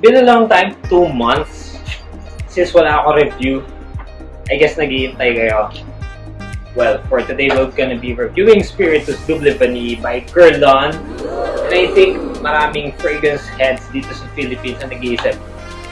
been a long time, two months, since wala ako review. I guess naghihintay kayo. Well, for today, we're gonna be reviewing Spiritus Double Vanille by Guerlain. And I think maraming fragrance heads dito sa Philippines na nag-iisip,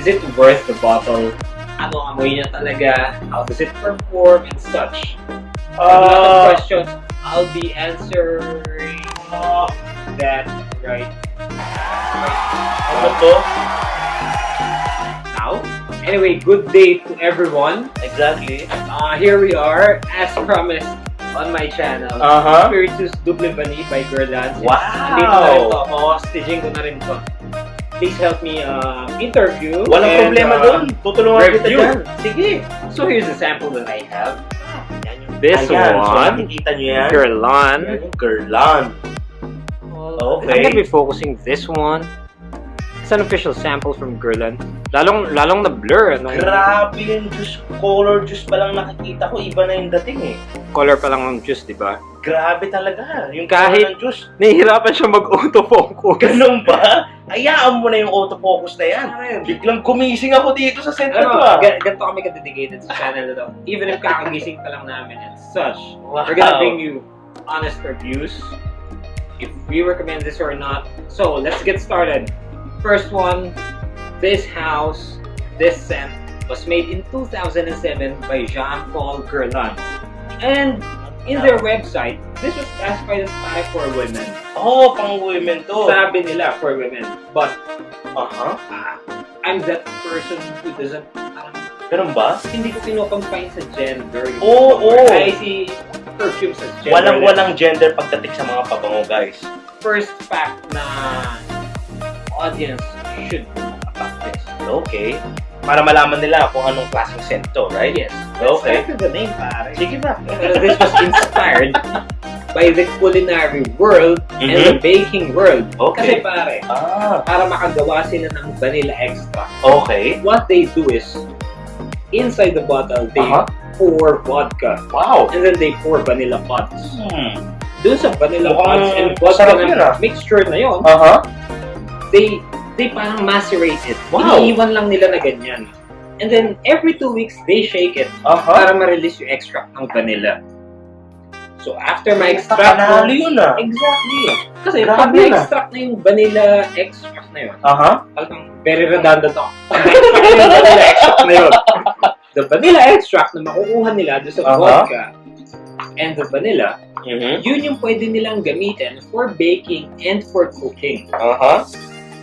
is it worth the bottle? Ano amoy niya talaga? How does it perform and such? a lot of Uh, questions. I'll be answering that right ano to? Now. Anyway, good day to everyone. Exactly. Uh, here we are, as promised on my channel. Uh-huh. Spiritus Double Vanille by Guerlain. Wow! Dito na rin to. Ko na rin to. Please help me uh, interview. Walang and, problema uh, doon. Tutulungan kita dyan. Sige. So here's the sample that I have. This Ayan, so one. nakikita nyo yan. Guerlain. Yan yung Guerlain. Well, Okay. I'm gonna be focusing this one. It's an official sample from Guerlain. Lalong, lalong na blur. Ano? Grabe yung juice, color juice pa lang nakikita ko, iba na yung dating eh. Color pa lang ng juice, di ba? Grabe talaga, yung Kahit- color ng juice. Nahihirapan siya mag-autofocus. Ganun ba? Hayaan mo na yung autofocus na yan. Biglang gumising ako dito sa to Ano, ah. ga- ganito kami ka-dedicated sa channel na to. Even if kakagising pa lang namin and such, Wow. we're gonna bring you honest reviews. If we recommend this or not. So, let's get started. First one, this house, this scent was made in 2007 by Jean-Paul Guerlain. And in their website, this was classified as pare for women. Oh, pang women to. Sabi nila for women. But Aha. ah, I'm that person who doesn't parang Ganun ba? hindi ko kinocompine sa gender. Oo, perfume. oo. I see perfumes as gender. Walang-walang gender pagdating sa mga pabango, guys. First fact na audience should know about this. Okay. Para malaman nila kung anong klaseng scent to, right? Yes. Okay. Let's the name, pare. Sige ba? This was inspired by the culinary world and the Mhm. baking world. Kasi Okay. pare, Ah, para makagawa sila ng vanilla extract, okay. what they do is, inside the bottle, they Aha. pour vodka. Wow. And then they pour vanilla pods. Hmm. Doon sa vanilla Mukhang pods and vodka na yun, ah. mixture na yon, Aha. They they parang macerate it. Wow. Iniiwan lang nila na ganyan. And then, every two weeks, they shake it Aha. para ma-release yung extract ng vanilla. So, after ma-extract Panalo mo, yun ah. exactly. Kasi Grabe pag na-extract na yung vanilla extract na yun, Aha. talagang very redundant ako. Pag na-extract na yung vanilla extract na yun, the vanilla extract na makukuha nila doon sa Aha. vodka and the vanilla, Mhm. yun yung pwede nilang gamitin for baking and for cooking. Aha.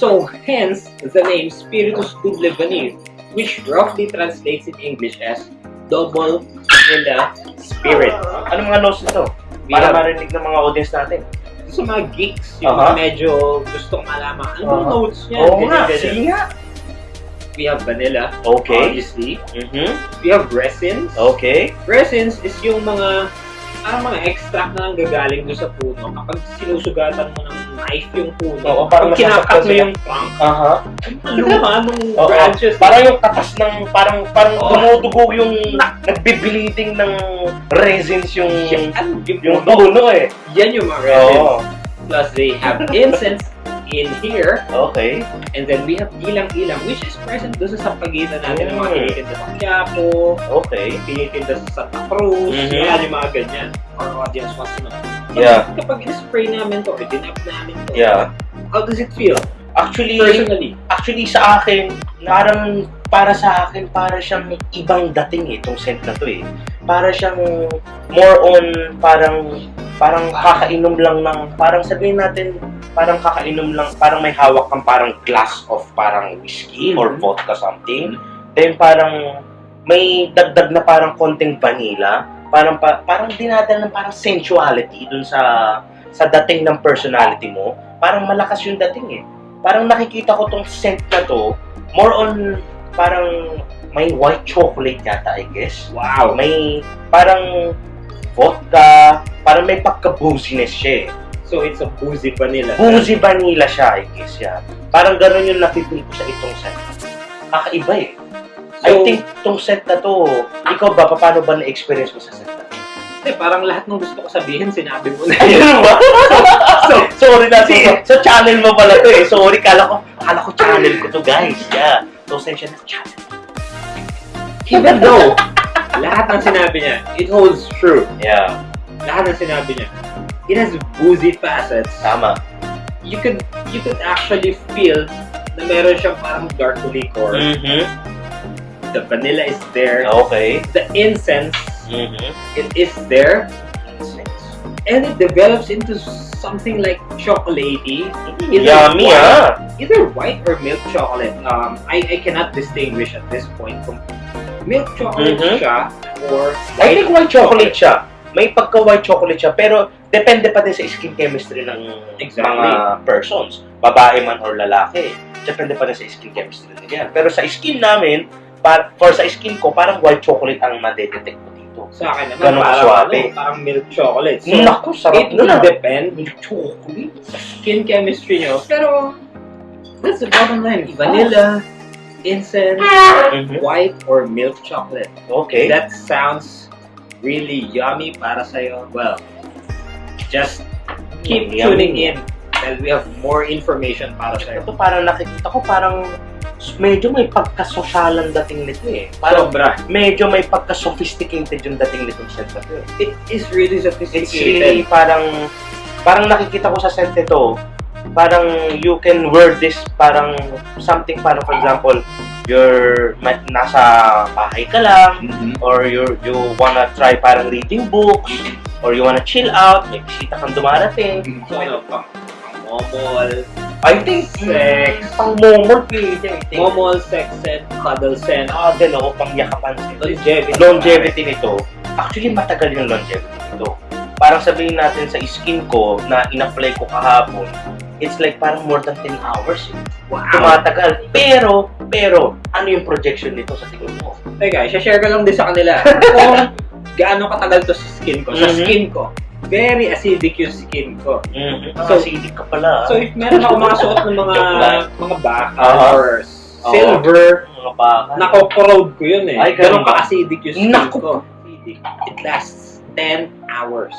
So, hence the name Spiritus Double Vanille, which roughly translates in English as double vanilla spirit. Ano mga notes nito? We Para have, marinig ng mga audience natin. sa mga geeks, yung Aha. medyo gustong malaman, ano Aha. uh notes niya? Oo Ganyan, nga. ganyan. Sige nga. We have vanilla, Okay. obviously. Mhm. We have resins. Okay. Resins is yung mga parang mga extract na nanggagaling doon sa puno. Kapag sinusugatan mo ng knife yung puno, Oo, parang kinakat mo yung trunk, Aha. luha nung Oo. branches. Parang yung katas ng, parang, parang Oo. dumudugo yung nagbibiliting ng resins yung, Yan, yung, yung puno. puno eh. Yan yung mga resins. Oo. Plus, they have incense in here. Okay. And then, we have ilang-ilang, which is present doon sa sampagitan natin ng mga Mm. tinitinda sa Quiapo, Okay. tinitinda sa Santa Cruz, Mhm. yan yung mga ganyan. Our audience wants to know. Yeah. Kapag in-spray namin to, dinap namin to, Yeah. how does it feel? Actually, Personally. actually sa akin, parang para sa akin, para siyang ibang dating eh, itong scent na to eh. Para siyang more on parang parang kakainom lang ng, parang sabihin natin, parang kakainom lang, parang may hawak kang parang glass of parang whiskey or Mhm. vodka something. Then parang may dagdag na parang konting vanilla. Parang pa, parang dinadala ng parang sensuality dun sa sa dating ng personality mo. Parang malakas yung dating eh parang nakikita ko tong scent na to, more on parang may white chocolate yata, I guess. Wow. May parang vodka, parang may pagka-booziness siya eh. So, it's a boozy vanilla. Boozy vanilla siya, I guess, yeah. Parang ganun yung napipil ko sa itong scent. Kakaiba eh. I So- think tong scent na to, ikaw ba, paano ba na-experience mo sa scent na to? Eh, parang lahat ng gusto ko sabihin, sinabi mo na. Ayun ba? so, Sorry na. So, so, channel mo pala to eh. Sorry, kala ko, kala ko channel ko to guys. Yeah. So, sensya na channel. even though, lahat ng sinabi niya, it holds true. Yeah. Lahat ng sinabi niya, it has boozy facets. Tama. You could, you could actually feel na meron siyang parang dark liquor. Mm-hmm. The vanilla is there. Okay. The incense, Mm-hmm. it is there. And it develops into something like chocolatey. Either Yummy white- ah. Either white or milk chocolate. Um, I, I cannot distinguish at this point kung milk chocolate Mhm. siya or I think white chocolate siya. May pagka-white chocolate siya, pero depende pa din sa skin chemistry ng Exactly. mga persons. Babae man or lalaki. Depende pa din sa skin chemistry nila. Pero sa skin namin, par for sa skin ko, parang white chocolate ang madedetect ko dito. Sa akin naman, Ganun parang, kaswabe. ano, parang milk chocolate. So, Naku, sarap it will ah. depend Milk chocolate? sa skin chemistry nyo. Pero, that's the bottom line. Vanilla, incense, Mhm. white, or milk chocolate. Okay. That sounds really yummy para sa'yo. Well, just keep Yummy. tuning in dahil we have more information para sa'yo. Ito parang nakikita ko, parang medyo may pagkasosyalan dating nito eh. Parang Sobra. medyo may pagka-sophisticated yung dating nitong na to eh. It is really It's sophisticated. really parang, parang nakikita ko sa scent nito, parang you can wear this parang something parang for example, you're nasa bahay ka lang, Mhm. or you you wanna try parang reading books, or you wanna chill out, may bisita kang dumarating. So, ano, pang, pang momol, I think, Sex. pang momol pwede, I think. momol, sex scent, cuddle scent, Ah, din ako, pang yakapan longevity. longevity nito, actually matagal yung longevity nito. Parang sabihin natin sa skin ko na in-apply ko kahapon, it's like parang more than 10 hours. Wow. Tumatagal. Pero, pero, ano yung projection nito sa tingin mo? Teka, share ko lang din sa kanila. Kung gaano katagal to sa skin ko. Sa Mhm. skin ko, very acidic yung skin ko. Mm-hmm. So- So, acidic ka pala. So if meron ako mga suot ng mga mga baka Aha. or silver, mga baka. nako-corrode ko yun eh. Ay, ganun ba? ka-acidic yung skin Naku. ko. Acidic. It lasts 10 hours.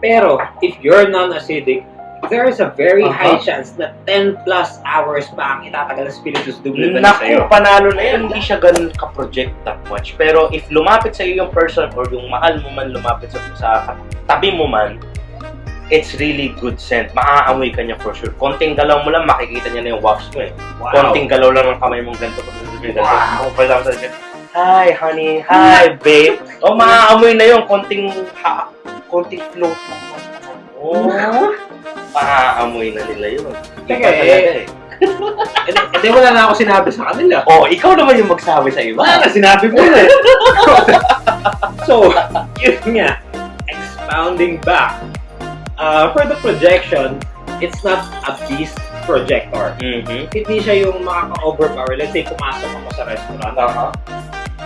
Pero, if you're non-acidic, there is a very Aha. high chance na 10 plus hours pa ang itatagal ng spiritus double ba sa'yo. Naku, panalo na yan. Hindi siya ganun ka-project that much. Pero if lumapit sa iyo yung person or yung mahal mo man lumapit sa, sa tabi mo man, it's really good scent. Maaamoy ka niya for sure. Konting galaw mo lang, makikita niya na yung wax mo eh. Wow. Konting galaw lang ng kamay mong ganito. Wow. For example, Hi, honey. Hi, babe. O, maaamoy na yun. Konting, ha, konting float. Oh, maaamoy na nila yun. Teka, eh. Eh, di- eh, di wala na ako sinabi sa kanila. Oh, ikaw naman yung magsabi sa iba. Wala na, sinabi mo na eh. so, yun nga, expounding back. Uh, for the projection, it's not a beast projector. Mhm. Hindi siya yung makaka-overpower. Let's say, pumasok ako sa restaurant, Aha.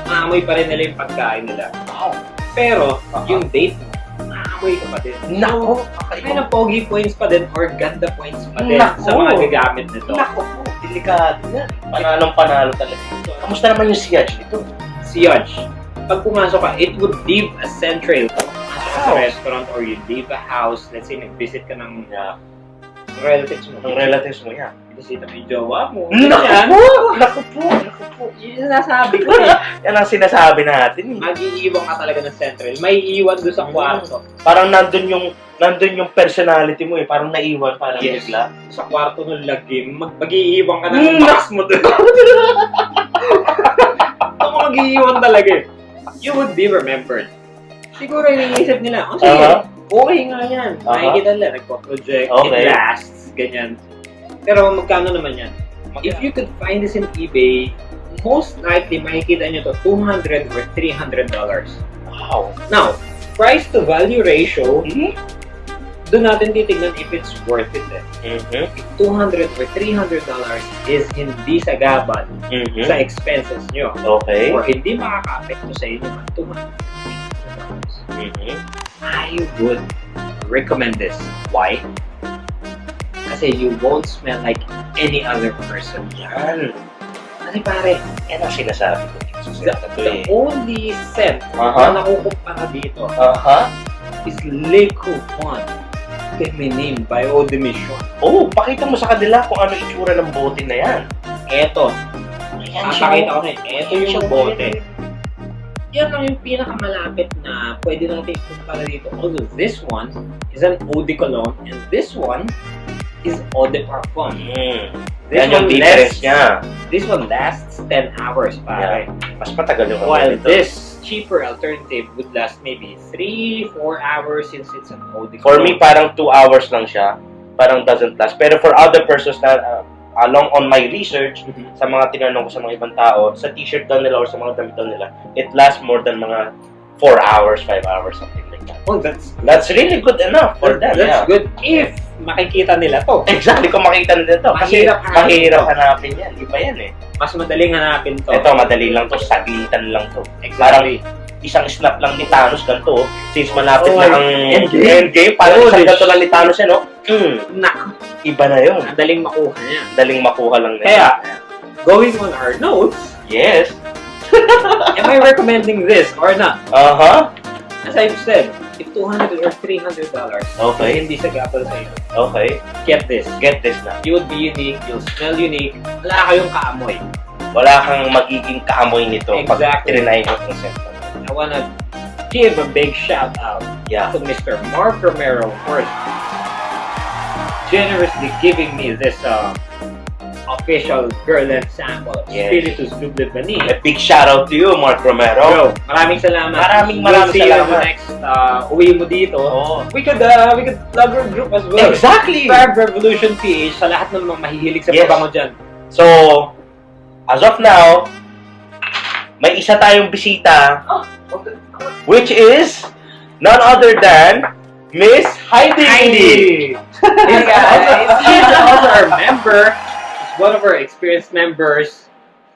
maamoy pa rin nila yung pagkain nila. Wow. Pero, Aha. yung date mo, maamoy ka pa din. Nako, Kaya kakaiba. ng pogi points pa din or ganda points pa din Nako. sa mga gagamit nito. Nako po, delikado yan. Panalong panalo talaga. Kamusta naman yung siyaj nito? si Yodge, pag pumasok ka, it would leave a sa Wow. restaurant or you leave a house, let's say nag-visit ka ng Yeah. relatives mo. Ang relatives mo yan. Bisita mo yung jowa mo. Naku po! Naku po! Naku po! Yun yung nasabi ko eh. Yan ang sinasabi natin eh. Mag-iiwan ka talaga ng central. May iiwan doon sa kwarto. Parang nandun yung nandun yung personality mo eh. Parang naiwan, parang Yes. bigla. Sa kwarto ng lagim, mag mag-iiwan ka ng Hmm. box mo doon. Ako mag-iiwan talaga eh. You would be remembered. Siguro iniisip nila, oh sige, Aha. okay nga yan. Aha. Makikita nila, nagpo-project, Okay. it lasts, ganyan. Pero magkano naman yan? If you could find this in eBay, most likely makikita nyo to 200 or 300 dollars. Wow. Now, price to value ratio, Mhm. doon natin titignan if it's worth it eh. Mhm. If 200 or 300 dollars is hindi sagabal Mhm. sa expenses nyo, Okay. or hindi makaka-apekto sa inyo ng 200 dollars, Mhm. I would recommend this. Why? Kasi you won't smell like any other person. Yan. Kasi pare, Yan ang sinasabi ko. The, the only scent Aha. na nakukumpara dito Aha. is Le Coupon Feminine by Eau de Mission. Oh, pakita mo sa kanila kung ano itsura ng bote na yan. Eto, Ayan papakita ko rin. Eto Ayan yung siya, bote. Yan lang yung pinakamalapit na pwede natin ikumpara dito. Although this one is an Eau de Cologne and this one is Eau de Parfum. Hmm. This Yan yung difference lasts, niya. this one lasts 10 hours, pare. Mas matagal yung While nito. this cheaper alternative would last maybe 3, 4 hours since it's an Eau de For me, parang 2 hours lang siya. Parang doesn't last. Pero for other persons na uh, along on my research, Mhm. sa mga tinanong ko sa mga ibang tao, sa t-shirt daw nila or sa mga damit daw nila, it lasts more than mga 4 hours, 5 hours, something like that. Oh, that's That's really good enough for them, that's yeah. good if makikita nila to. Exactly kung makita nila ito. Kasi Mahirap hanapin mahirap to. hanapin yan. Iba yan eh. Mas madaling hanapin to. Ito, madali lang to. Saglitan lang to. Exactly. Isang snap lang ni Thanos ganito. oh. Since malapit Oh, na ang Endgame. endgame, parang Holy isang ganito lang ni Thanos yan, oh. Hmm, Naku, iba na yun. madaling makuha niya. Daling makuha lang na Kaya, going on our notes, Yes. am I recommending this or not? Aha. As I've said, if 200 or 300 dollars Okay. hindi sa gapal sa iyo, Okay. get this. Get this na. You would be unique, you'll smell unique, wala kayong kaamoy. Wala kang magiging kaamoy nito pag Exactly. trinay mo itong scent. I wanna give a big shout out Yeah. to Mr. Mark Romero for generously giving me this uh, official Girland sample Yes. Spiritus Vanille. A big shout out to you, Mark Romero. Bro, maraming salamat. Maraming We'll maraming see you salamat. next uh, uwi mo dito. Oh. We could uh, we could plug our group as well. Exactly. Fab Revolution PH sa lahat ng mga mahihilig sa Yes. pabango dyan. So, as of now, may isa tayong bisita, which is none other than Miss Heidi. Heidi. Hey, guys. She's also our member. She's one of our experienced members.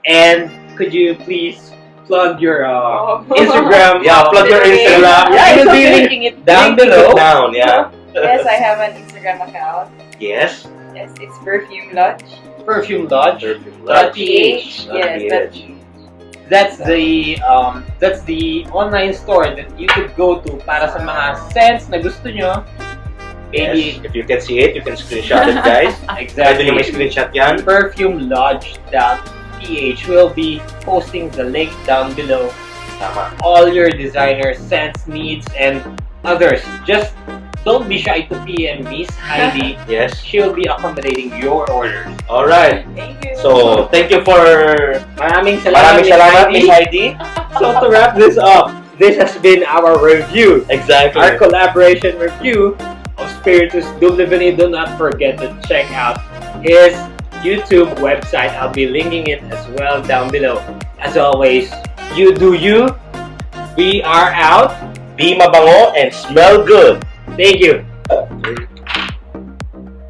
And could you please plug your uh, Oh. Instagram? Yeah, plug your Instagram. Yeah, it's we'll be okay. linking it down Link it below. Down, yeah. Yes, I have an Instagram account. Yes. Yes, it's Perfume Lodge. Perfume Lodge. Dot PH. Yes, PH. That's the um that's the online store that you could go to para sa mga scents na gusto nyo. Maybe Yes. If you can see it, you can screenshot it, guys. Pwede nyo may exactly. screenshot yan. perfumelodge.ph will be posting the link down below. Tama. All your designer scents, needs, and others. Just don't be shy to PM Miss Heidi. Yes. She'll be accommodating your orders. Alright. Thank you. So, thank you for... Maraming salamat, Maraming salamat, Heidi. Miss Heidi. So to wrap this up, this has been our review. Exactly. Our collaboration review of Spiritus Double Vanille. Do not forget to check out his YouTube website. I'll be linking it as well down below. As always, you do you. We are out. Be mabango and smell good. Thank you.